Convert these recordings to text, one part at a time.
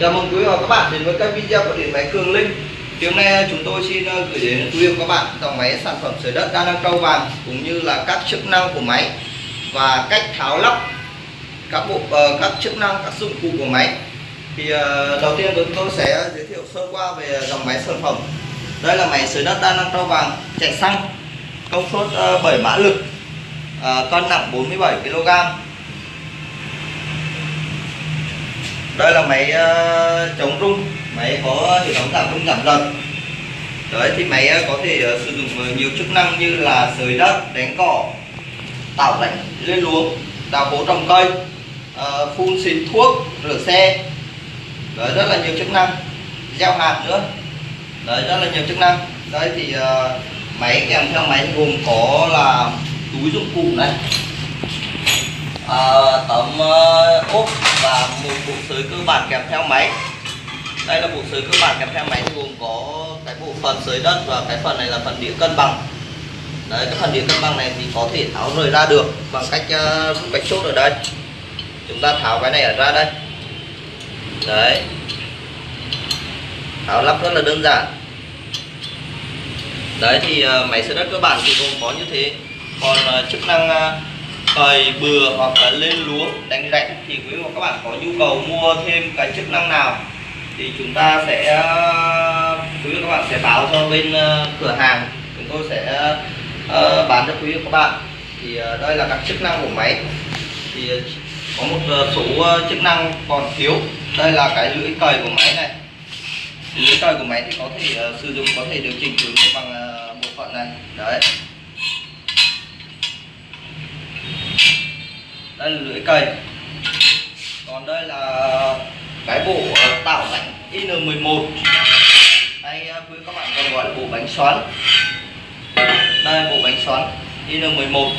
Chào mừng quý vị và các bạn đến với kênh video của điện máy Cường Linh. Thì hôm nay chúng tôi xin ờ, gửi đến quý vị và các bạn dòng máy sản phẩm sửa đất đa năng trâu vàng cũng như là các chức năng của máy và cách tháo lắp các bộ ờ, các chức năng, các dụng cụ của máy. Thì ờ, đầu tiên chúng tôi sẽ giới thiệu sơ qua về dòng máy sản phẩm. Đây là máy sửa đất đa năng trâu vàng chạy xăng, công suất 7 mã lực cân nặng 47 kg đây là máy uh, ờ, chống rung. Máy có hệ thống giảm rung giảm giật đấy thì máy uh, ờ, có thể uh, sử dụng uh, nhiều chức năng như là sới đất đánh cỏ tạo rãnh lên luống đào hố trồng cây uh, phun xịt thuốc rửa xe. Đấy rất là nhiều chức năng. Gieo hạt nữa. Đấy rất là nhiều chức năng. Đấy thì uh, máy kèm theo máy gồm có là túi dụng cụ này à, tấm uh, ốp và một bộ sới cơ bản kèm theo máy. Đây là bộ sới cơ bản kèm theo máy thì gồm có cái bộ phần sới đất và cái phần này là phần đĩa cân bằng. Đấy cái phần đĩa cân bằng này thì có thể tháo rời ra được bằng cách ờ, uh, rút chốt ở đây. Chúng ta tháo cái này ở ra đây. Đấy. Tháo lắp rất là đơn giản. Đấy thì uh, máy sới đất cơ bản thì gồm có như thế. Còn uh, chức năng uh, cày bừa hoặc là lên lúa đánh rãnh thì quý vị và các bạn có nhu cầu mua thêm cái chức năng nào thì chúng ta sẽ quý vị và các bạn sẽ báo cho bên ờ, cửa hàng. Chúng tôi sẽ uh, bán cho quý vị và các bạn. Thì uh, đây là các chức năng của máy. Thì có một số chức năng còn thiếu. Đây là cái lưỡi cày của máy này. Lưỡi cày của máy thì có thể uh, sử dụng có thể điều chỉnh hướng bằng uh, bộ phận này. Đấy đây là lưỡi cày còn đây là cái bộ tạo rãnh in11 hay quý các bạn còn gọi là bộ bánh xoắn. Đây bộ bánh xoắn in11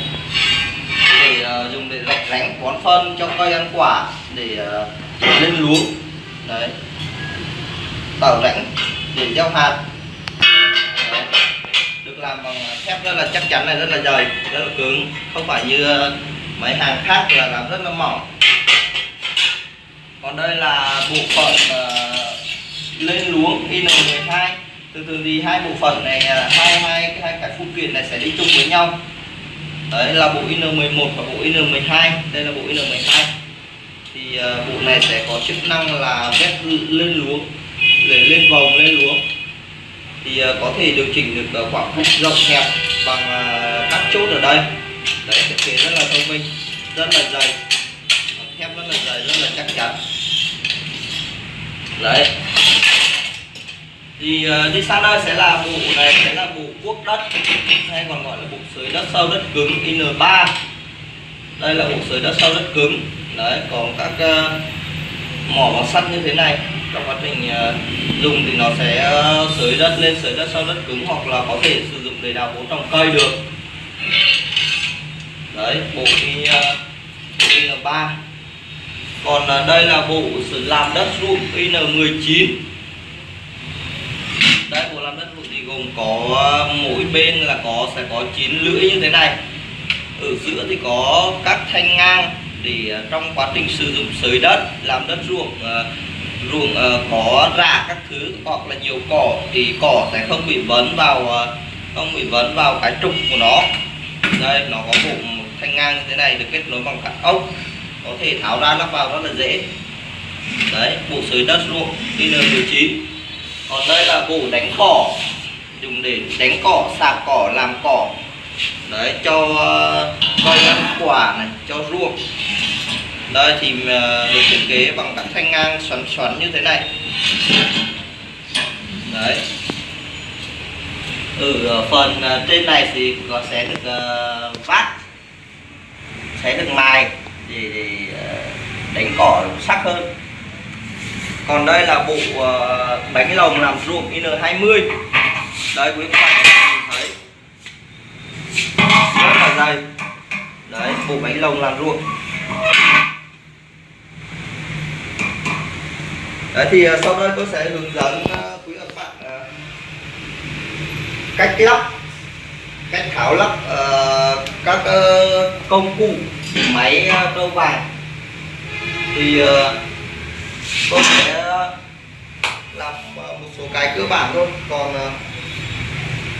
để uh, dùng để rạch rãnh bón phân cho cây ăn quả để uh, lên luống. Đấy. Tạo rãnh để gieo hạt. Đấy. được làm bằng ờ, thép rất là chắc chắn này rất là dày rất là cứng. Không phải như uh, mấy hàng khác là làm rất là mỏng. Còn đây là bộ phận uh, lên luống in12 từ từ thì hai bộ phận này à, hai hai hai cái phụ kiện này sẽ đi chung với nhau. Đấy là bộ in11 và bộ in12 đây là bộ in12 thì uh, bộ này sẽ có chức năng là vét lên luống để lên vòng lên luống thì uh, có thể điều chỉnh được uh, khoảng cách rộng hẹp bằng uh, các chốt ở đây đấy thiết kế rất là thông minh rất là dày thép rất là dày rất là chắc chắn. Đấy. Thì ờ, uh, đi sang đây sẽ là bộ này sẽ là bộ cuốc đất hay còn gọi là bộ sới đất sâu đất cứng in3 đây là bộ sới đất sâu đất cứng. Đấy còn các uh, mỏ bằng sắt như thế này trong quá trình uh, dùng thì nó sẽ uh, sới đất lên sới đất sâu đất cứng hoặc là có thể sử dụng để đào hố trồng cây được đấy, bộ đi in in3 còn ờ, đây là bộ sử làm đất ruộng in19 đây, bộ làm đất ruộng thì gồm có ờ, mỗi bên là có, sẽ có 9 lưỡi như thế này. Ở giữa thì có các thanh ngang để ờ, trong quá trình sử dụng sới đất, làm đất ruộng ruộng có rạ các thứ hoặc là nhiều cỏ thì cỏ sẽ không bị vấn vào không bị vấn vào cái trục của nó. Đây, nó có bộ thanh ngang như thế này được kết nối bằng các ốc. Có thể tháo ra lắp vào rất là dễ. Đấy bộ sới đất ruộng IN19 còn đây là bộ đánh cỏ. Dùng để đánh cỏ sạc cỏ làm cỏ. Đấy cho ờ, coi ăn quả này cho ruộng. Đây thì ờ, được thiết kế bằng các thanh ngang xoắn xoắn như thế này. Đấy. Ừ, ở phần ờ, trên này thì có sẽ được uh, vát xé được mài để, để đánh cỏ sắc hơn. Còn đây là bộ ờ, bánh lồng làm ruộng in20 đây quý các bạn nhìn thấy. Rất là dày. Đấy bộ bánh lồng làm ruộng. Đấy thì ờ, sau đây tôi sẽ hướng dẫn ờ, quý các bạn cách lắp cách tháo lắp uh, các uh, công cụ máy ờ, uh, vàng thì uh, tôi sẽ làm một số cái cơ bản thôi. Còn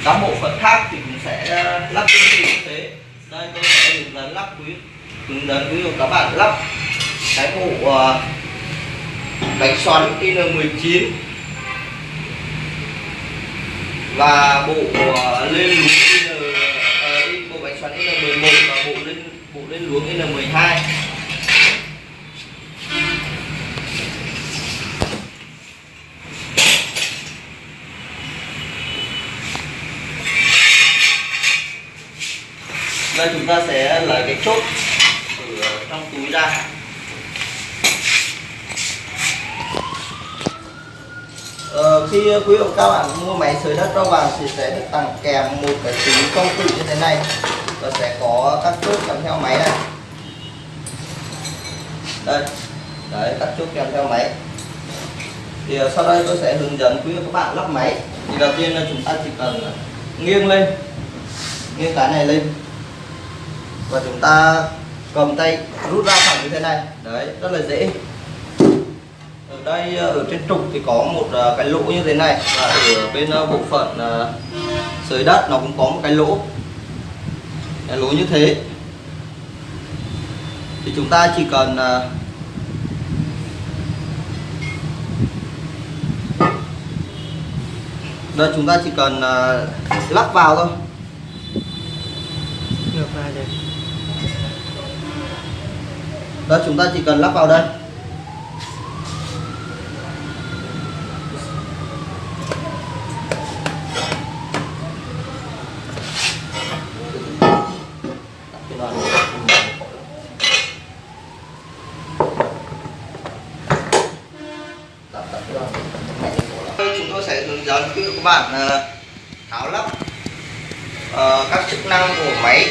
các bộ phận khác thì cũng sẽ lắp tương tự như thế. Đây tôi sẽ hướng dẫn lắp quý hướng dẫn quý vị các bạn lắp cái bộ bánh xoắn in19 và bộ lên luống in, N1 và bộ lên bộ lên luống N12 Đây chúng ta sẽ lấy cái chốt từ ờ, trong túi ra. Ờ, khi quý ông các bạn mua máy sới đất rau vàng thì sẽ được tặng kèm một cái túi công cụ như thế này nó sẽ có các chốt kèm theo máy này. Đây. Đấy các chốt kèm theo máy. Thì ờ, sau đây tôi sẽ hướng dẫn quý các bạn lắp máy. Thì đầu tiên là chúng ta chỉ cần nghiêng lên. Nghiêng cái này lên. Và chúng ta cầm tay rút ra thẳng như thế này. Đấy, rất là dễ. Ở đây ờ, ở trên trục thì có một ờ, cái lỗ như thế này. Và ở bên bộ phận dưới sới đất nó cũng có một cái lỗ cái lỗ như thế. Thì chúng ta chỉ cần đây chúng ta chỉ cần lắp vào thôi. Ngược lại đây chúng ta chỉ cần lắp vào đây chúng tôi sẽ hướng bản các bạn ờ, tháo lắp uh, các chức năng của máy.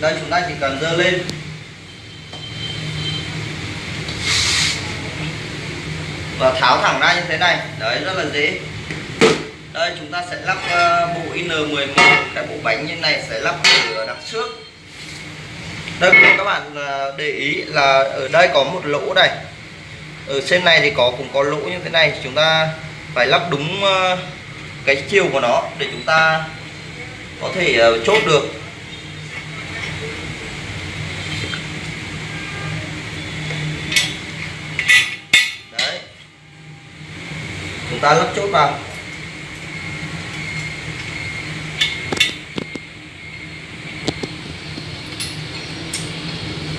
Đây chúng ta chỉ cần dơ lên. Và tháo thẳng ra như thế này. Đấy rất là dễ. Đây chúng ta sẽ lắp uh, bộ in11 cái bộ bánh như này sẽ lắp ở đằng trước. Đây các bạn uh, để ý là ở đây có một lỗ này. Ở trên này thì có cũng có lỗ như thế này. Chúng ta phải lắp đúng uh, cái chiều của nó để chúng ta có thể ờ, chốt được. Đấy. Chúng ta lắp chốt vào.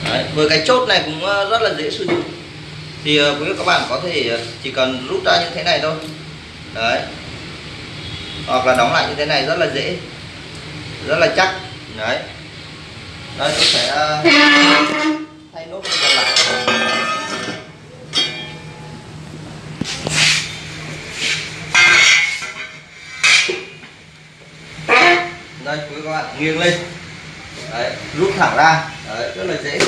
Đấy, với cái chốt này cũng ờ, rất là dễ sử dụng. Thì ờ, quý vị các bạn có thể chỉ cần rút ra như thế này thôi. Đấy hoặc là đóng lại như thế này rất là dễ. Rất là chắc. Đấy. Đây tôi sẽ ờ, thay nốt còn lại. Đây, quý các bạn, nghiêng lên. Đấy, rút thẳng ra. Đấy, rất là dễ.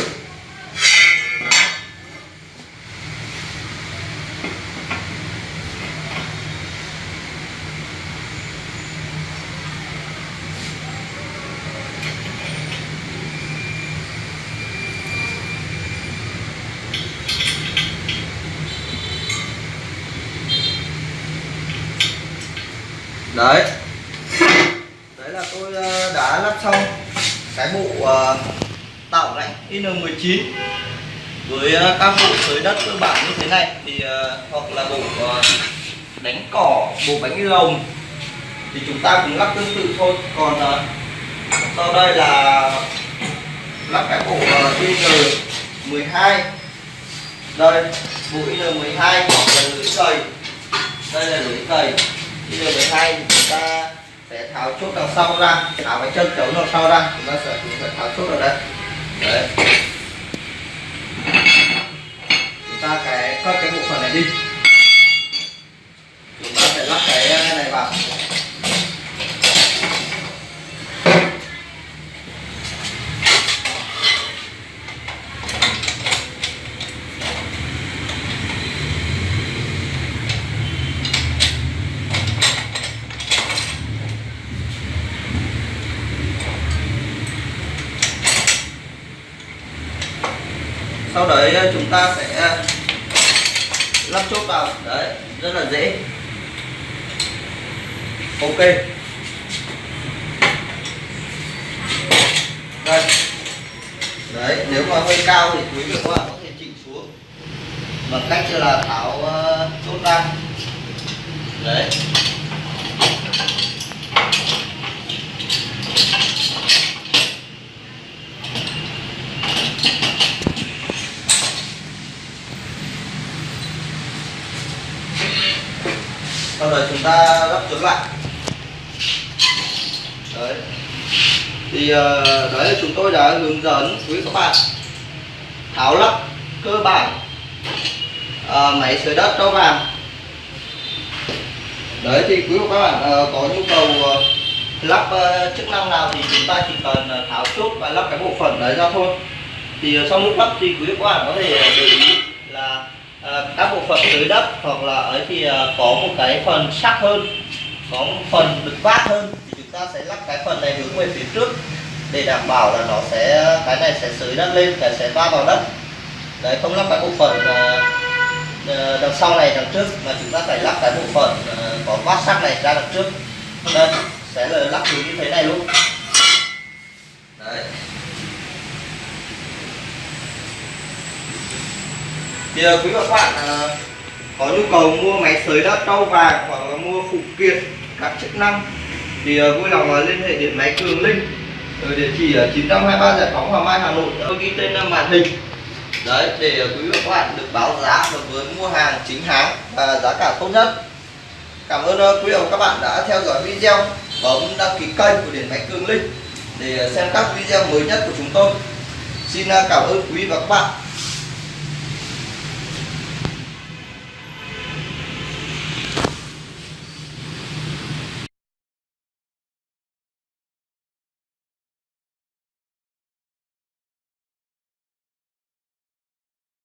Đấy. Đấy là tôi ờ, đã lắp xong cái bộ tạo lạnh in19 với ờ, các bộ sới đất cơ bản như thế này thì ờ, hoặc là bộ đánh cỏ, bộ bánh lồng thì chúng ta cũng lắp tương tự thôi. Còn sau đây là lắp cái bộ in12 đây, bộ in12 hoặc là lưỡi cầy. Đây là lưỡi cầy in12 thì chúng ta sẽ tháo chốt đằng sau ra, tháo cái chân chống đằng sau ra, chúng ta sẽ chúng ta tháo chốt ở đây đấy. Chúng ta cái, cắt cái bộ phận này đi chúng ta sẽ lắp cái này vào sau đấy ờ, chúng ta sẽ ờ, lắp chốt vào. Đấy, rất là dễ. Ok. Đây. Đấy, nếu mà hơi cao thì quý vị các bạn có thể chỉnh xuống. Bằng cách là tháo ờ, chốt ra. Đấy sau đó chúng ta lắp chuẩn lại. Đấy. Thì ờ, đấy chúng tôi đã hướng dẫn quý các bạn tháo lắp cơ bản à, máy sưởi đất cho vàng. Đấy thì quý các bạn à, có nhu cầu lắp chức năng nào thì chúng ta chỉ cần tháo chốt và lắp cái bộ phận đấy ra thôi. Thì sau trong lúc lắp thì quý các bạn có thể để ý là Ờ, các bộ phận dưới đất hoặc là ấy thì ờ, có một cái phần sắc hơn, có một phần được vát hơn thì chúng ta sẽ lắp cái phần này hướng về phía trước để đảm bảo là nó sẽ, cái này sẽ sới đất lên, cái sẽ va vào đất. Đấy, không lắp cái bộ phận ờ, đằng sau này, đằng trước, mà chúng ta phải lắp cái bộ phận có vát sắc này ra đằng trước. Đây, sẽ là lắp hướng như thế này luôn. Đấy. Thì ờ, quý và các bạn ờ, có nhu cầu mua máy sới đất trâu vàng hoặc là mua phụ kiện các chức năng thì ờ, vui lòng liên hệ điện máy Cường Linh. Ở địa chỉ ở 923 Giải phóng Hoàng Mai, Hà Nội. Tôi ghi tên màn hình. Đấy để quý vị các bạn được báo giá và với mua hàng chính hãng và giá cả tốt nhất. Cảm ơn quý vị và các bạn đã theo dõi video, bấm đăng ký kênh của điện máy Cường Linh để xem các video mới nhất của chúng tôi. Xin cảm ơn quý vị và các bạn.